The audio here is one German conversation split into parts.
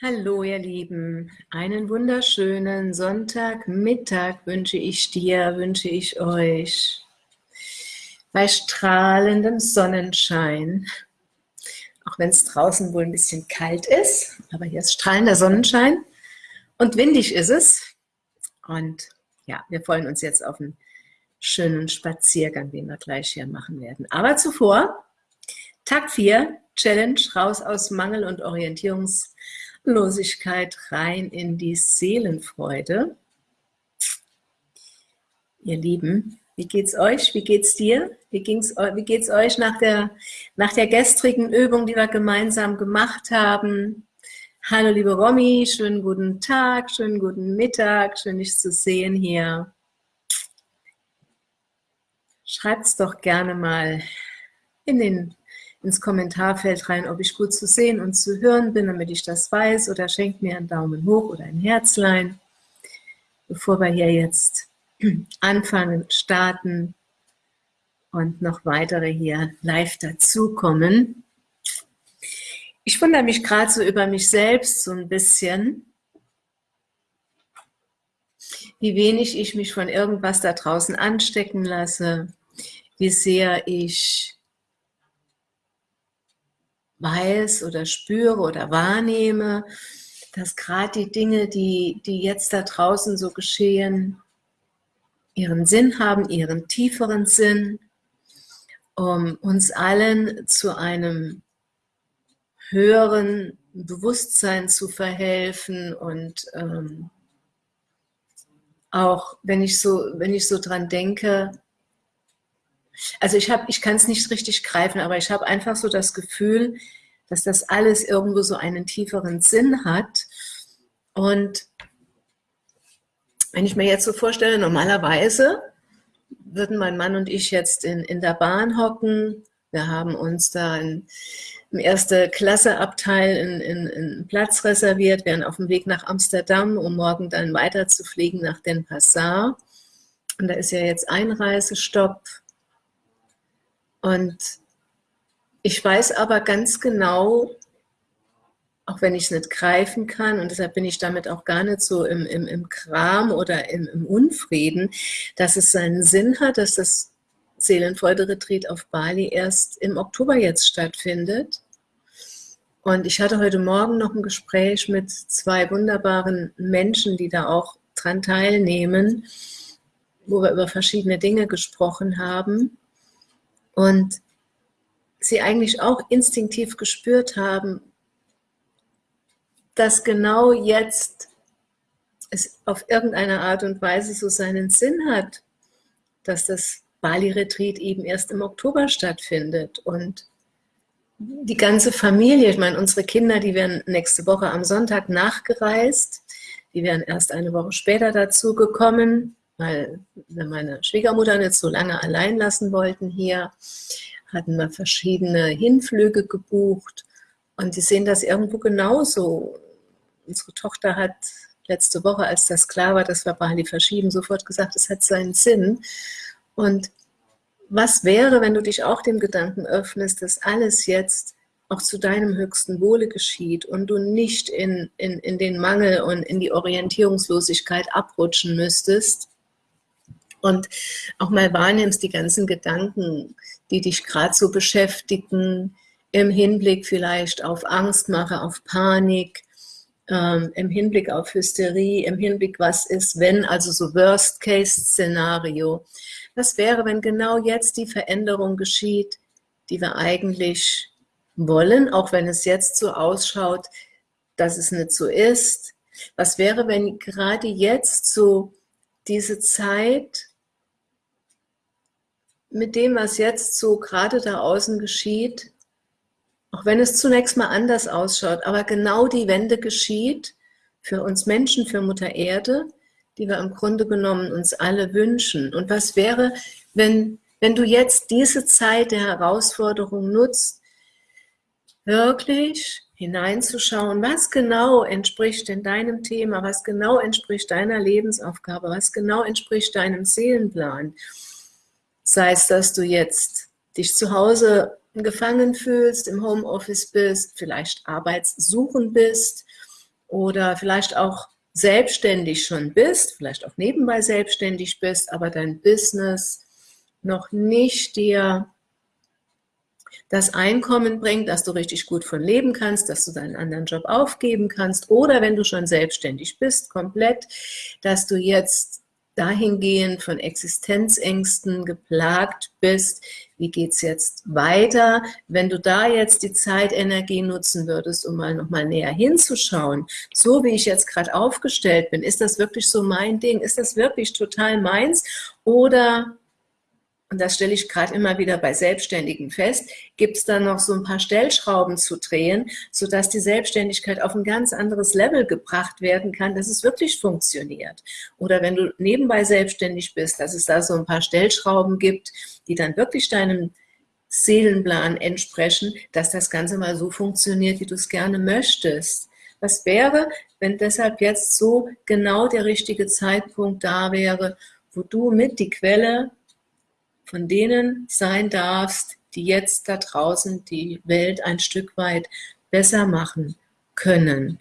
Hallo ihr Lieben, einen wunderschönen Sonntagmittag wünsche ich dir, wünsche ich euch bei strahlendem Sonnenschein. Auch wenn es draußen wohl ein bisschen kalt ist, aber hier ist strahlender Sonnenschein und windig ist es. Und ja, wir freuen uns jetzt auf einen schönen Spaziergang, den wir gleich hier machen werden. Aber zuvor, Tag 4, Challenge, raus aus Mangel und Orientierungs- Losigkeit rein in die Seelenfreude. Ihr Lieben, wie geht's euch? Wie geht's dir? Wie, ging's, wie geht's euch nach der, nach der gestrigen Übung, die wir gemeinsam gemacht haben? Hallo liebe Romy, schönen guten Tag, schönen guten Mittag, schön dich zu sehen hier. Schreibt's doch gerne mal in den ins Kommentarfeld rein, ob ich gut zu sehen und zu hören bin, damit ich das weiß, oder schenkt mir einen Daumen hoch oder ein Herzlein, bevor wir hier jetzt anfangen, starten und noch weitere hier live dazukommen. Ich wundere mich gerade so über mich selbst so ein bisschen, wie wenig ich mich von irgendwas da draußen anstecken lasse, wie sehr ich weiß oder spüre oder wahrnehme, dass gerade die Dinge, die, die jetzt da draußen so geschehen, ihren Sinn haben, ihren tieferen Sinn, um uns allen zu einem höheren Bewusstsein zu verhelfen und ähm, auch wenn ich so, wenn ich so dran denke, also ich, hab, ich kann es nicht richtig greifen, aber ich habe einfach so das Gefühl, dass das alles irgendwo so einen tieferen Sinn hat. Und wenn ich mir jetzt so vorstelle, normalerweise würden mein Mann und ich jetzt in, in der Bahn hocken. Wir haben uns da in, im erste Klasse Abteil in, in, Platz reserviert, wären auf dem Weg nach Amsterdam, um morgen dann weiter zu fliegen nach Den Passar. Und da ist ja jetzt Einreisestopp. Und ich weiß aber ganz genau, auch wenn ich es nicht greifen kann, und deshalb bin ich damit auch gar nicht so im, im, im Kram oder im, im Unfrieden, dass es seinen Sinn hat, dass das Seelenfreude-Retreat auf Bali erst im Oktober jetzt stattfindet. Und ich hatte heute Morgen noch ein Gespräch mit zwei wunderbaren Menschen, die da auch dran teilnehmen, wo wir über verschiedene Dinge gesprochen haben. Und sie eigentlich auch instinktiv gespürt haben, dass genau jetzt es auf irgendeine Art und Weise so seinen Sinn hat, dass das Bali-Retreat eben erst im Oktober stattfindet. Und die ganze Familie, ich meine, unsere Kinder, die werden nächste Woche am Sonntag nachgereist, die wären erst eine Woche später dazu gekommen, weil wir meine Schwiegermutter nicht so lange allein lassen wollten hier hatten wir verschiedene Hinflüge gebucht und die sehen das irgendwo genauso. Unsere Tochter hat letzte Woche, als das klar war, dass wir Bali verschieben, sofort gesagt, es hat seinen Sinn. Und was wäre, wenn du dich auch dem Gedanken öffnest, dass alles jetzt auch zu deinem höchsten Wohle geschieht und du nicht in, in, in den Mangel und in die Orientierungslosigkeit abrutschen müsstest und auch mal wahrnimmst die ganzen Gedanken, die dich gerade so beschäftigen, im Hinblick vielleicht auf Angstmache, auf Panik, ähm, im Hinblick auf Hysterie, im Hinblick, was ist, wenn, also so Worst-Case-Szenario. Was wäre, wenn genau jetzt die Veränderung geschieht, die wir eigentlich wollen, auch wenn es jetzt so ausschaut, dass es nicht so ist? Was wäre, wenn gerade jetzt so diese Zeit mit dem, was jetzt so gerade da außen geschieht, auch wenn es zunächst mal anders ausschaut, aber genau die Wende geschieht für uns Menschen, für Mutter Erde, die wir im Grunde genommen uns alle wünschen. Und was wäre, wenn, wenn du jetzt diese Zeit der Herausforderung nutzt, wirklich hineinzuschauen, was genau entspricht denn deinem Thema, was genau entspricht deiner Lebensaufgabe, was genau entspricht deinem Seelenplan. Sei es, dass du jetzt dich zu Hause gefangen fühlst, im Homeoffice bist, vielleicht arbeitssuchend bist oder vielleicht auch selbstständig schon bist, vielleicht auch nebenbei selbstständig bist, aber dein Business noch nicht dir das Einkommen bringt, dass du richtig gut von leben kannst, dass du deinen anderen Job aufgeben kannst oder wenn du schon selbstständig bist, komplett, dass du jetzt dahingehend von Existenzängsten geplagt bist, wie geht es jetzt weiter? Wenn du da jetzt die Zeitenergie nutzen würdest, um mal nochmal näher hinzuschauen, so wie ich jetzt gerade aufgestellt bin, ist das wirklich so mein Ding? Ist das wirklich total meins? Oder und das stelle ich gerade immer wieder bei Selbstständigen fest, gibt es da noch so ein paar Stellschrauben zu drehen, sodass die Selbstständigkeit auf ein ganz anderes Level gebracht werden kann, dass es wirklich funktioniert. Oder wenn du nebenbei selbstständig bist, dass es da so ein paar Stellschrauben gibt, die dann wirklich deinem Seelenplan entsprechen, dass das Ganze mal so funktioniert, wie du es gerne möchtest. Was wäre, wenn deshalb jetzt so genau der richtige Zeitpunkt da wäre, wo du mit die Quelle von denen sein darfst, die jetzt da draußen die Welt ein Stück weit besser machen können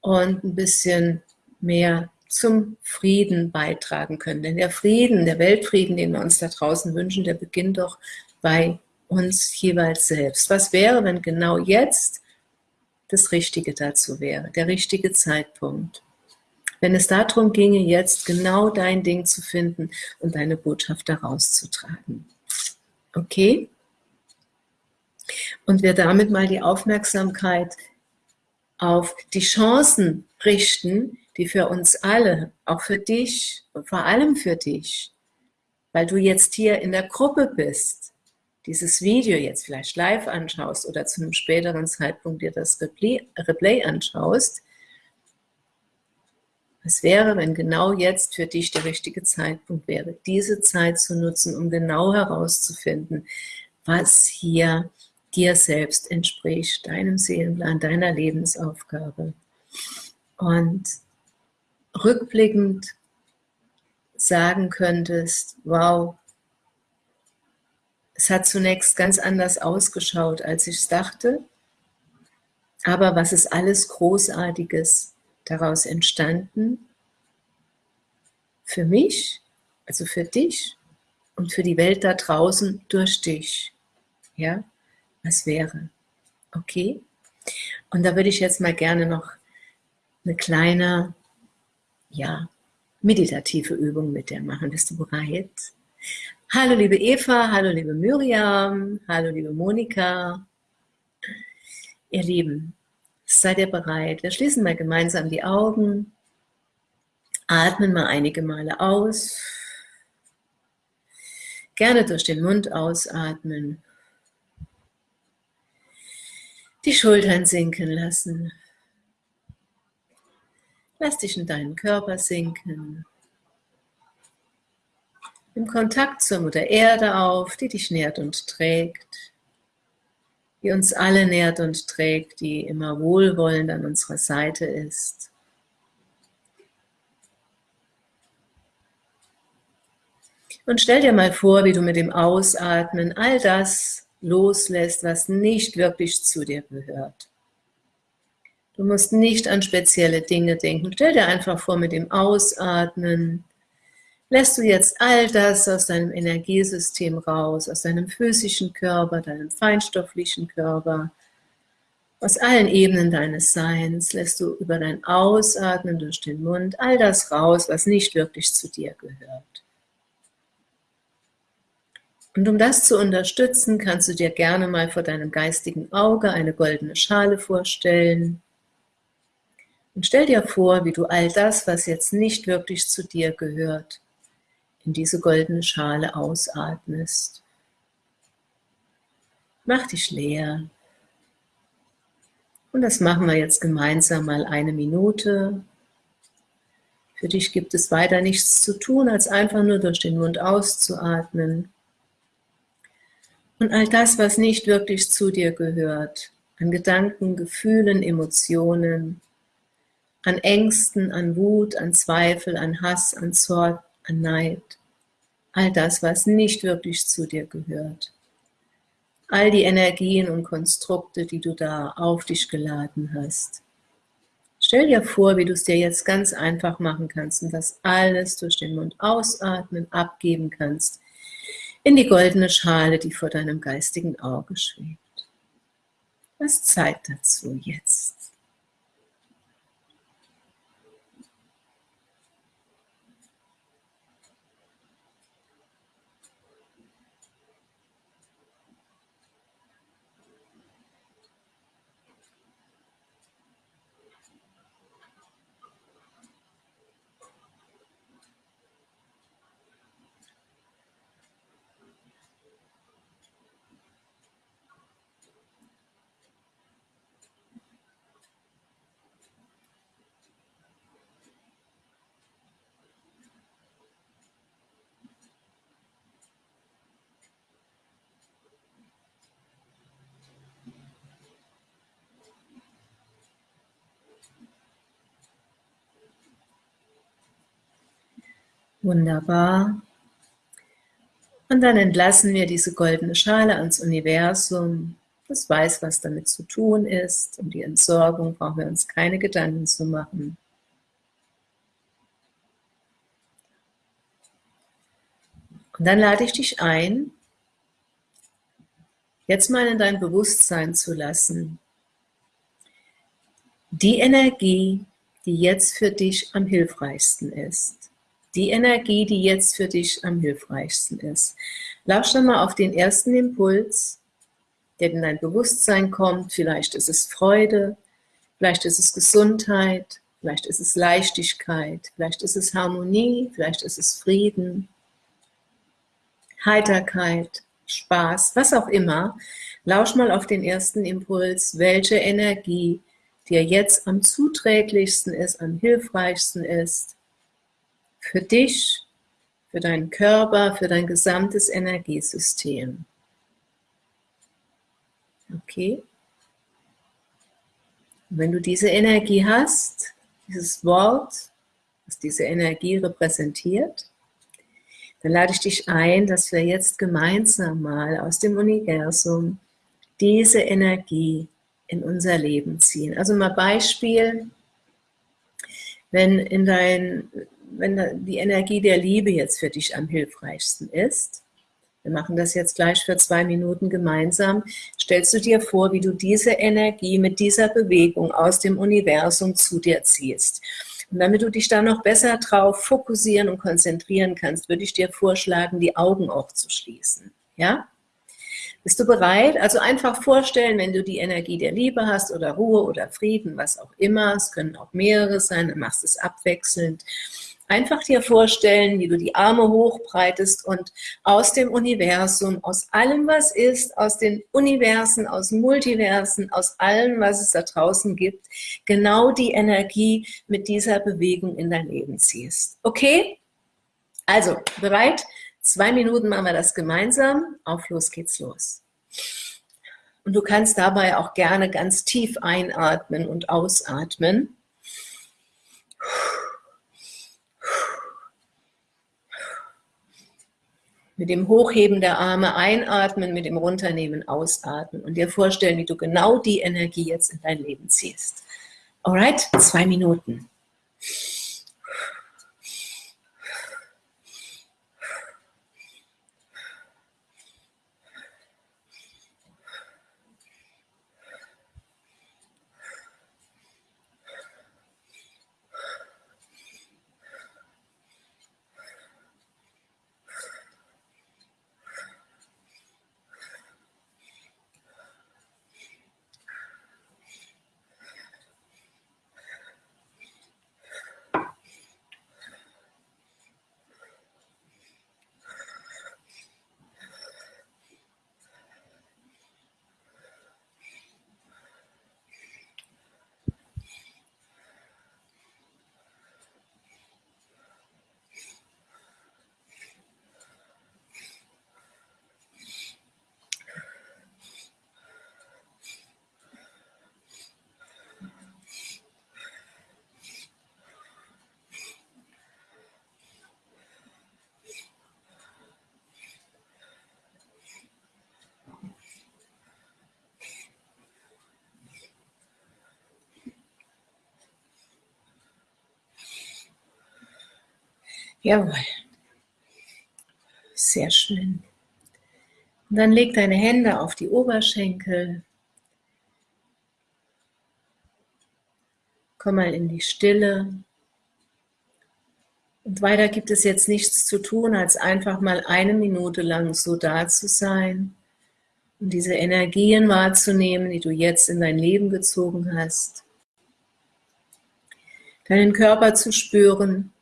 und ein bisschen mehr zum Frieden beitragen können. Denn der Frieden, der Weltfrieden, den wir uns da draußen wünschen, der beginnt doch bei uns jeweils selbst. Was wäre, wenn genau jetzt das Richtige dazu wäre, der richtige Zeitpunkt? Wenn es darum ginge, jetzt genau dein Ding zu finden und deine Botschaft daraus zu tragen. Okay? Und wir damit mal die Aufmerksamkeit auf die Chancen richten, die für uns alle, auch für dich und vor allem für dich, weil du jetzt hier in der Gruppe bist, dieses Video jetzt vielleicht live anschaust oder zu einem späteren Zeitpunkt dir das Replay, Replay anschaust, was wäre, wenn genau jetzt für dich der richtige Zeitpunkt wäre, diese Zeit zu nutzen, um genau herauszufinden, was hier dir selbst entspricht, deinem Seelenplan, deiner Lebensaufgabe. Und rückblickend sagen könntest, wow, es hat zunächst ganz anders ausgeschaut, als ich es dachte, aber was ist alles Großartiges daraus entstanden für mich, also für dich und für die Welt da draußen durch dich. Ja, was wäre? Okay? Und da würde ich jetzt mal gerne noch eine kleine, ja, meditative Übung mit dir machen. Bist du bereit? Hallo liebe Eva, hallo liebe Miriam, hallo liebe Monika. Ihr Lieben, Seid ihr bereit? Wir schließen mal gemeinsam die Augen, atmen mal einige Male aus, gerne durch den Mund ausatmen, die Schultern sinken lassen, lass dich in deinen Körper sinken, im Kontakt zur Mutter Erde auf, die dich nährt und trägt die uns alle nährt und trägt, die immer wohlwollend an unserer Seite ist. Und stell dir mal vor, wie du mit dem Ausatmen all das loslässt, was nicht wirklich zu dir gehört. Du musst nicht an spezielle Dinge denken. Stell dir einfach vor, mit dem Ausatmen lässt du jetzt all das aus deinem Energiesystem raus, aus deinem physischen Körper, deinem feinstofflichen Körper, aus allen Ebenen deines Seins, lässt du über dein Ausatmen durch den Mund all das raus, was nicht wirklich zu dir gehört. Und um das zu unterstützen, kannst du dir gerne mal vor deinem geistigen Auge eine goldene Schale vorstellen. Und stell dir vor, wie du all das, was jetzt nicht wirklich zu dir gehört, in diese goldene Schale ausatmest. Mach dich leer. Und das machen wir jetzt gemeinsam mal eine Minute. Für dich gibt es weiter nichts zu tun, als einfach nur durch den Mund auszuatmen. Und all das, was nicht wirklich zu dir gehört, an Gedanken, Gefühlen, Emotionen, an Ängsten, an Wut, an Zweifel, an Hass, an Zorn, Neid, all das, was nicht wirklich zu dir gehört. All die Energien und Konstrukte, die du da auf dich geladen hast. Stell dir vor, wie du es dir jetzt ganz einfach machen kannst und das alles durch den Mund ausatmen, abgeben kannst in die goldene Schale, die vor deinem geistigen Auge schwebt. Was Zeit dazu jetzt? Wunderbar. Und dann entlassen wir diese goldene Schale ans Universum. Das weiß, was damit zu tun ist. Um die Entsorgung brauchen wir uns keine Gedanken zu machen. Und dann lade ich dich ein, jetzt mal in dein Bewusstsein zu lassen. Die Energie, die jetzt für dich am hilfreichsten ist die Energie, die jetzt für dich am hilfreichsten ist. Lausch dann mal auf den ersten Impuls, der in dein Bewusstsein kommt. Vielleicht ist es Freude, vielleicht ist es Gesundheit, vielleicht ist es Leichtigkeit, vielleicht ist es Harmonie, vielleicht ist es Frieden, Heiterkeit, Spaß, was auch immer. Lausch mal auf den ersten Impuls, welche Energie dir jetzt am zuträglichsten ist, am hilfreichsten ist für dich, für deinen Körper, für dein gesamtes Energiesystem. Okay? Und wenn du diese Energie hast, dieses Wort, was diese Energie repräsentiert, dann lade ich dich ein, dass wir jetzt gemeinsam mal aus dem Universum diese Energie in unser Leben ziehen. Also mal Beispiel, wenn in dein wenn die Energie der Liebe jetzt für dich am hilfreichsten ist, wir machen das jetzt gleich für zwei Minuten gemeinsam, stellst du dir vor, wie du diese Energie mit dieser Bewegung aus dem Universum zu dir ziehst. Und damit du dich da noch besser drauf fokussieren und konzentrieren kannst, würde ich dir vorschlagen, die Augen auch zu schließen. Ja? Bist du bereit? Also einfach vorstellen, wenn du die Energie der Liebe hast oder Ruhe oder Frieden, was auch immer, es können auch mehrere sein, dann machst du es abwechselnd Einfach dir vorstellen, wie du die Arme hochbreitest und aus dem Universum, aus allem, was ist, aus den Universen, aus Multiversen, aus allem, was es da draußen gibt, genau die Energie mit dieser Bewegung in dein Leben ziehst. Okay? Also, bereit? Zwei Minuten machen wir das gemeinsam. Auf los geht's los. Und du kannst dabei auch gerne ganz tief einatmen und ausatmen. Mit dem Hochheben der Arme einatmen, mit dem Runternehmen ausatmen und dir vorstellen, wie du genau die Energie jetzt in dein Leben ziehst. Alright, zwei Minuten. Jawohl. Sehr schön. Und dann leg deine Hände auf die Oberschenkel. Komm mal in die Stille. Und weiter gibt es jetzt nichts zu tun, als einfach mal eine Minute lang so da zu sein und diese Energien wahrzunehmen, die du jetzt in dein Leben gezogen hast. Deinen Körper zu spüren,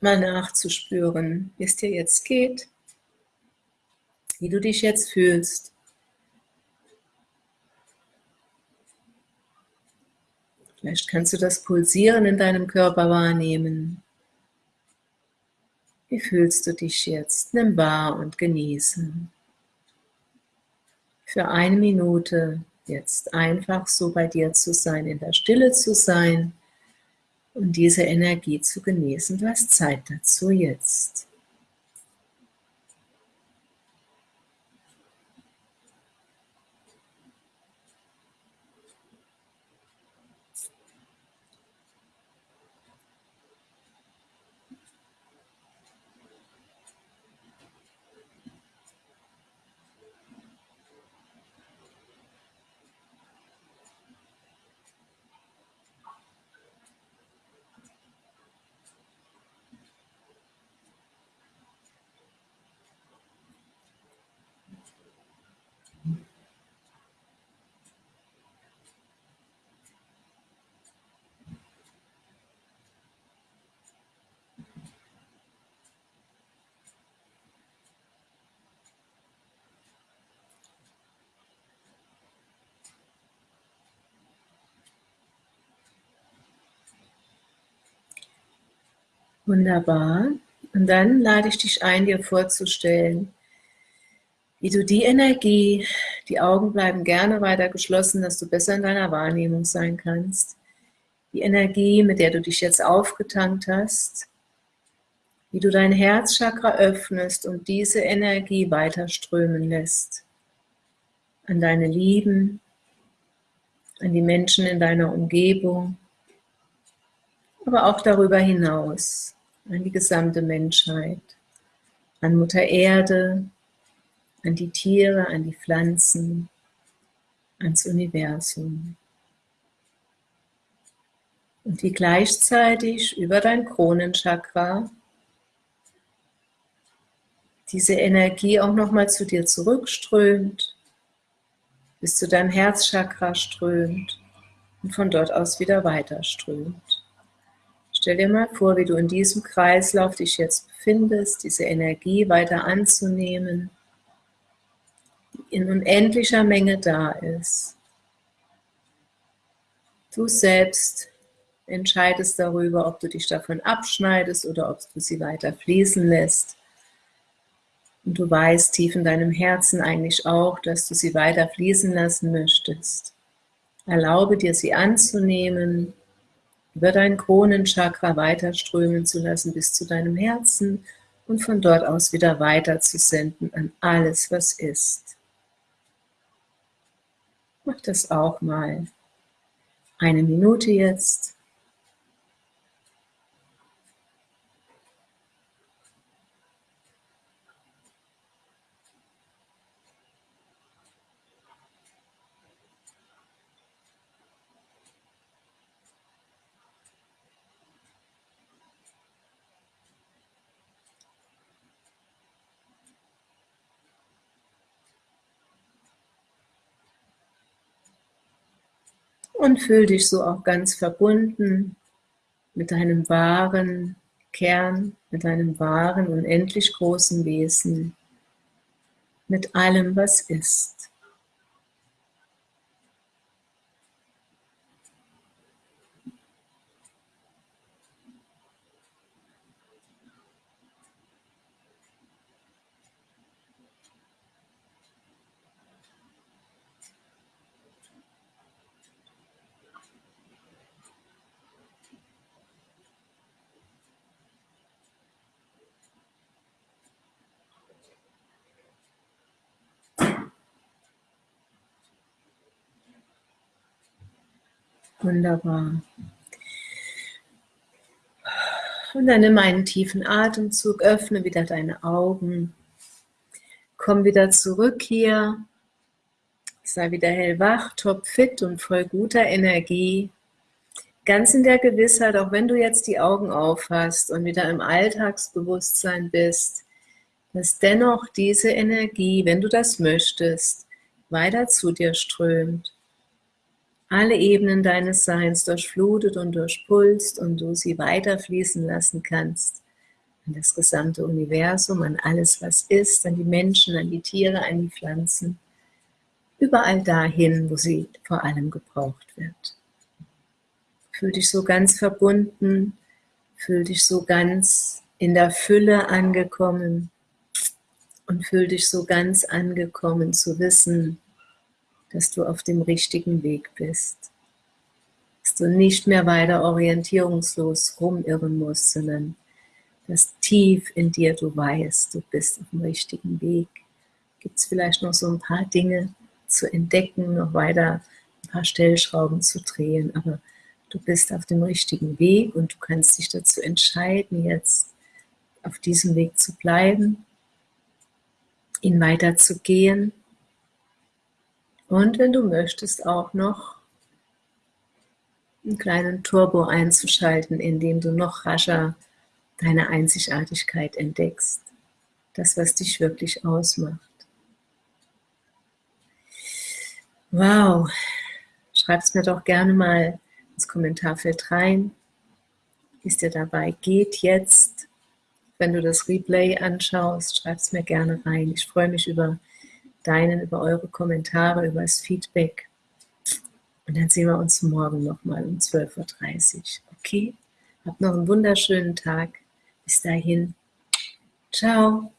mal nachzuspüren, wie es dir jetzt geht, wie du dich jetzt fühlst. Vielleicht kannst du das Pulsieren in deinem Körper wahrnehmen. Wie fühlst du dich jetzt? Nimm wahr und genieße. Für eine Minute jetzt einfach so bei dir zu sein, in der Stille zu sein und diese Energie zu genießen. Du hast Zeit dazu jetzt. Wunderbar. Und dann lade ich dich ein, dir vorzustellen, wie du die Energie, die Augen bleiben gerne weiter geschlossen, dass du besser in deiner Wahrnehmung sein kannst, die Energie, mit der du dich jetzt aufgetankt hast, wie du dein Herzchakra öffnest und diese Energie weiter strömen lässt. An deine Lieben, an die Menschen in deiner Umgebung, aber auch darüber hinaus an die gesamte Menschheit, an Mutter Erde, an die Tiere, an die Pflanzen, ans Universum. Und wie gleichzeitig über dein Kronenchakra diese Energie auch nochmal zu dir zurückströmt, bis zu deinem Herzchakra strömt und von dort aus wieder weiter strömt. Stell dir mal vor, wie du in diesem Kreislauf dich jetzt befindest, diese Energie weiter anzunehmen, die in unendlicher Menge da ist. Du selbst entscheidest darüber, ob du dich davon abschneidest oder ob du sie weiter fließen lässt. Und du weißt tief in deinem Herzen eigentlich auch, dass du sie weiter fließen lassen möchtest. Erlaube dir, sie anzunehmen, über dein Kronenchakra weiterströmen zu lassen bis zu deinem Herzen und von dort aus wieder weiter zu senden an alles, was ist. Mach das auch mal. Eine Minute jetzt. Und fühl dich so auch ganz verbunden mit deinem wahren Kern, mit deinem wahren, unendlich großen Wesen, mit allem, was ist. Wunderbar. Und dann nimm einen tiefen Atemzug, öffne wieder deine Augen. Komm wieder zurück hier. Sei wieder hellwach, topfit und voll guter Energie. Ganz in der Gewissheit, auch wenn du jetzt die Augen aufhast und wieder im Alltagsbewusstsein bist, dass dennoch diese Energie, wenn du das möchtest, weiter zu dir strömt, alle Ebenen deines Seins durchflutet und durchpulst und du sie weiter fließen lassen kannst an das gesamte Universum, an alles, was ist, an die Menschen, an die Tiere, an die Pflanzen, überall dahin, wo sie vor allem gebraucht wird. Fühl dich so ganz verbunden, fühl dich so ganz in der Fülle angekommen und fühl dich so ganz angekommen zu wissen, dass du auf dem richtigen Weg bist. Dass du nicht mehr weiter orientierungslos rumirren musst, sondern dass tief in dir du weißt, du bist auf dem richtigen Weg. Gibt es vielleicht noch so ein paar Dinge zu entdecken, noch weiter ein paar Stellschrauben zu drehen, aber du bist auf dem richtigen Weg und du kannst dich dazu entscheiden, jetzt auf diesem Weg zu bleiben, ihn weiter zu gehen und wenn du möchtest auch noch einen kleinen Turbo einzuschalten, indem du noch rascher deine Einzigartigkeit entdeckst. Das, was dich wirklich ausmacht. Wow, schreib es mir doch gerne mal ins Kommentarfeld rein, wie es dir dabei geht jetzt. Wenn du das Replay anschaust, schreib es mir gerne rein. Ich freue mich über deinen, über eure Kommentare, über das Feedback. Und dann sehen wir uns morgen nochmal um 12.30 Uhr. Okay? Habt noch einen wunderschönen Tag. Bis dahin. Ciao.